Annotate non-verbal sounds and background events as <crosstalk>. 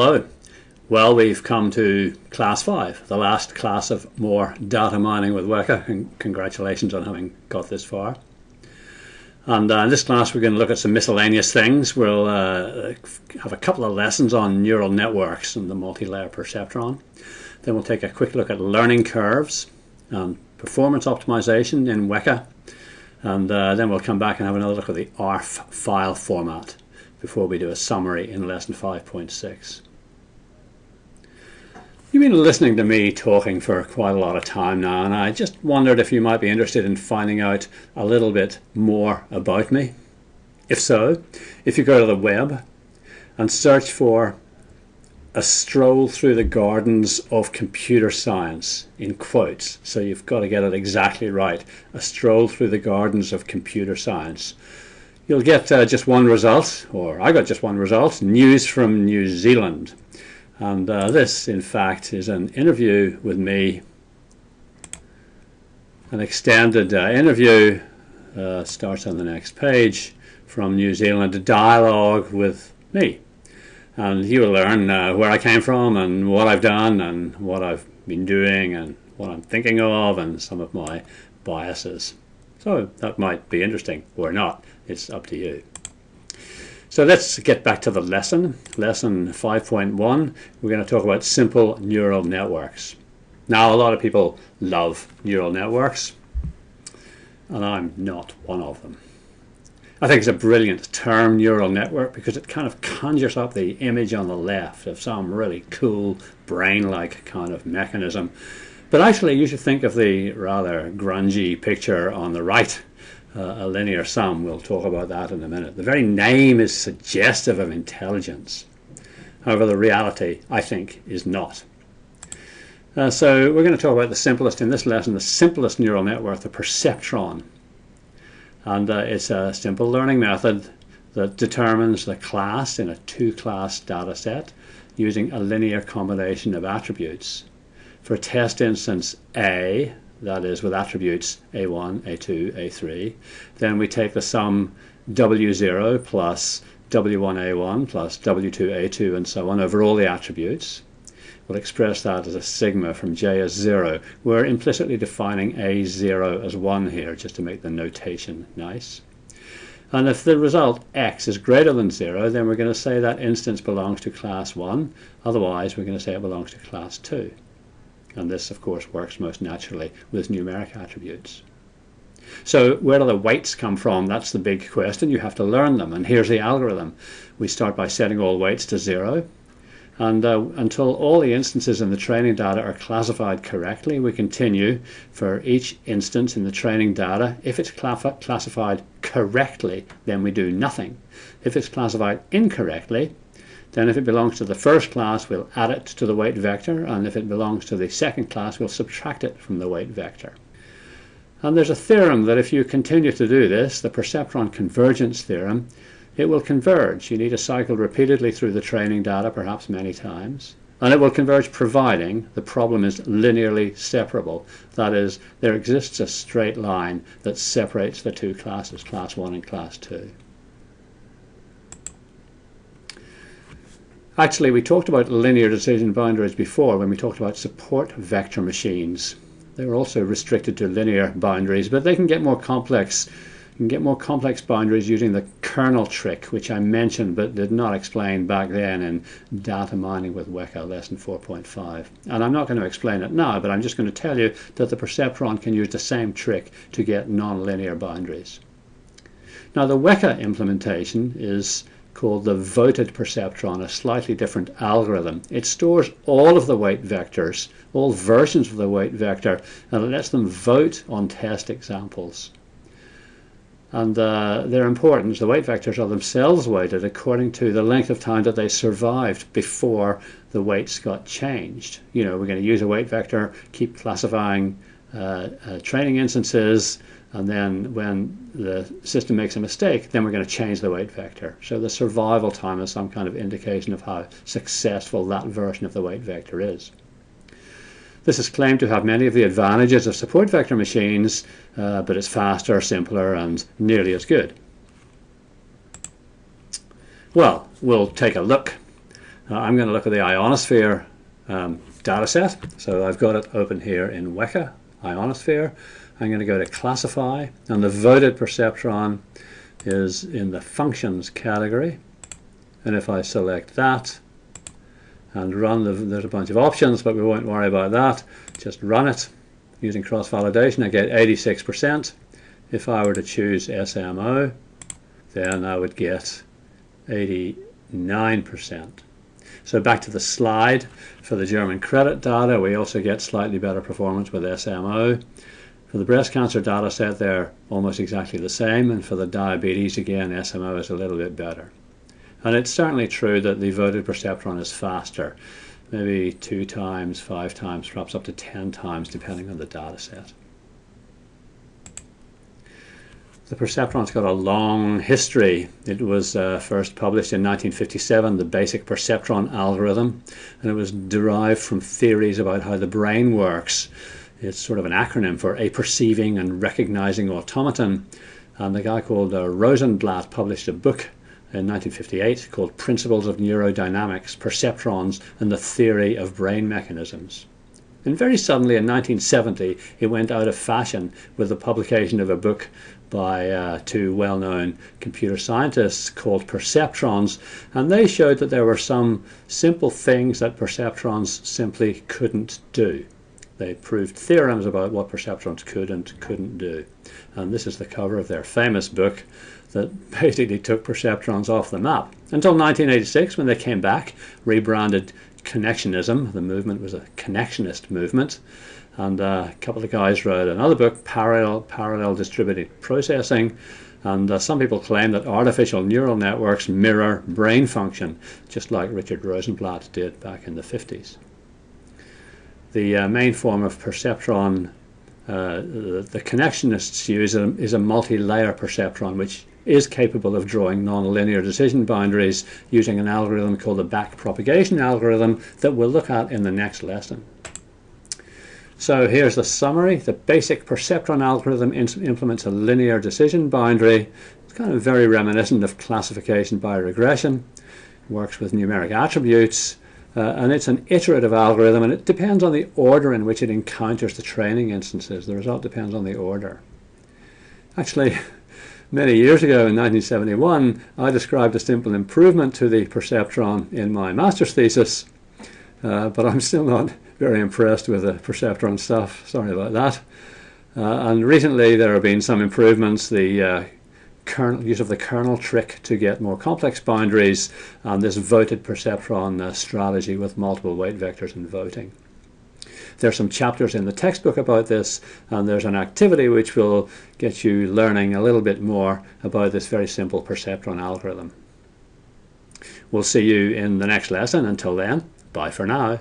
Hello. Well, we've come to class 5, the last class of more data mining with Weka, and congratulations on having got this far. And uh, in this class we're going to look at some miscellaneous things. We'll uh, have a couple of lessons on neural networks and the multi-layer perceptron. Then we'll take a quick look at learning curves and performance optimization in Weka. And uh, then we'll come back and have another look at the ARFF file format before we do a summary in lesson 5.6. You've been listening to me talking for quite a lot of time now, and I just wondered if you might be interested in finding out a little bit more about me. If so, if you go to the web and search for a stroll through the gardens of computer science in quotes, so you've got to get it exactly right, a stroll through the gardens of computer science you'll get uh, just one result, or I got just one result, news from New Zealand. And uh, this, in fact, is an interview with me, an extended uh, interview, uh, starts on the next page, from New Zealand, a dialogue with me. And you will learn uh, where I came from and what I've done and what I've been doing and what I'm thinking of and some of my biases. So that might be interesting or not. It's up to you. So let's get back to the lesson. Lesson 5.1, we're going to talk about simple neural networks. Now, a lot of people love neural networks, and I'm not one of them. I think it's a brilliant term, neural network, because it kind of conjures up the image on the left of some really cool brain-like kind of mechanism. But actually, you should think of the rather grungy picture on the right a linear sum. We'll talk about that in a minute. The very name is suggestive of intelligence. However, the reality, I think, is not. Uh, so we're going to talk about the simplest, in this lesson, the simplest neural network, the perceptron. And uh, it's a simple learning method that determines the class in a two-class data set using a linear combination of attributes. For test instance A, that is with attributes a1, a2, a3. Then we take the sum w0 plus w1a1 plus w2a2 and so on over all the attributes. We'll express that as a sigma from j as 0. We're implicitly defining a0 as 1 here just to make the notation nice. And if the result x is greater than 0, then we're going to say that instance belongs to class 1. Otherwise, we're going to say it belongs to class 2. And this, of course, works most naturally with numeric attributes. So where do the weights come from? That's the big question. You have to learn them. And here's the algorithm. We start by setting all weights to zero. And uh, until all the instances in the training data are classified correctly, we continue for each instance in the training data. If it's classified correctly, then we do nothing. If it's classified incorrectly, then if it belongs to the first class, we'll add it to the weight vector, and if it belongs to the second class, we'll subtract it from the weight vector. And there's a theorem that if you continue to do this, the perceptron convergence theorem, it will converge. You need to cycle repeatedly through the training data, perhaps many times. And it will converge providing the problem is linearly separable. That is, there exists a straight line that separates the two classes, class 1 and class 2. Actually, we talked about linear decision boundaries before when we talked about support vector machines. They were also restricted to linear boundaries, but they can get more complex. You can get more complex boundaries using the kernel trick, which I mentioned but did not explain back then in Data Mining with Weka lesson 4.5. And I'm not going to explain it now, but I'm just going to tell you that the perceptron can use the same trick to get nonlinear boundaries. Now the Weka implementation is called the voted perceptron, a slightly different algorithm. It stores all of the weight vectors, all versions of the weight vector, and it lets them vote on test examples. And uh, their importance, the weight vectors are themselves weighted according to the length of time that they survived before the weights got changed. You know, we're going to use a weight vector, keep classifying training instances, and then when the system makes a mistake, then we're going to change the weight vector. So the survival time is some kind of indication of how successful that version of the weight vector is. This is claimed to have many of the advantages of support vector machines, uh, but it's faster, simpler, and nearly as good. Well, we'll take a look Uh, I'm going to look at the ionosphere um, data set. So I've got it open here in Weka, ionosphere. I'm going to go to classify and the voted perceptron is in the functions category. And if I select that and run the, there's a bunch of options but we won't worry about that. Just run it using cross validation I get 86% if I were to choose SMO then I would get 89% so back to the slide for the German credit data we also get slightly better performance with SMO for the breast cancer data set, they're almost exactly the same, and for the diabetes, again, SMO is a little bit better. And it's certainly true that the voted perceptron is faster, maybe two times, five times, perhaps up to 10 times, depending on the data set. The perceptron's got a long history. It was uh, first published in 1957, the basic perceptron algorithm, and it was derived from theories about how the brain works. It's sort of an acronym for a perceiving and recognizing automaton. And the guy called uh, Rosenblatt published a book in 1958 called Principles of Neurodynamics, Perceptrons, and the Theory of Brain Mechanisms. And very suddenly in 1970, it went out of fashion with the publication of a book by uh, two well known computer scientists called perceptrons. And they showed that there were some simple things that perceptrons simply couldn't do. They proved theorems about what perceptrons could and couldn't do. And this is the cover of their famous book that <laughs> basically took perceptrons off the map. Until 1986 when they came back, rebranded Connectionism. The movement was a connectionist movement. And uh, a couple of guys wrote another book, Parallel, Parallel Distributed Processing. And uh, some people claim that artificial neural networks mirror brain function, just like Richard Rosenblatt did back in the 50s the uh, main form of perceptron uh, the, the, connectionists use a, is a multi-layer perceptron which is capable of drawing nonlinear decision boundaries using an algorithm called the back propagation algorithm that we'll look at in the next lesson. So here's the summary. The basic perceptron algorithm implements a linear decision boundary. It's kind of very reminiscent of classification by regression. It Works with numeric attributes uh, and it's an iterative algorithm, and it depends on the order in which it encounters the training instances. The result depends on the order. Actually, <laughs> many years ago in 1971, I described a simple improvement to the perceptron in my master's thesis, uh, but I'm still not very impressed with the perceptron stuff. Sorry about that. Uh, and recently there have been some improvements. The uh, kernel, use of the kernel trick to get more complex boundaries and this voted perceptron uh, strategy with multiple weight vectors and voting. There's some chapters in the textbook about this and there's an activity which will get you learning a little bit more about this very simple perceptron algorithm. We'll see you in the next lesson. Until then, bye for now.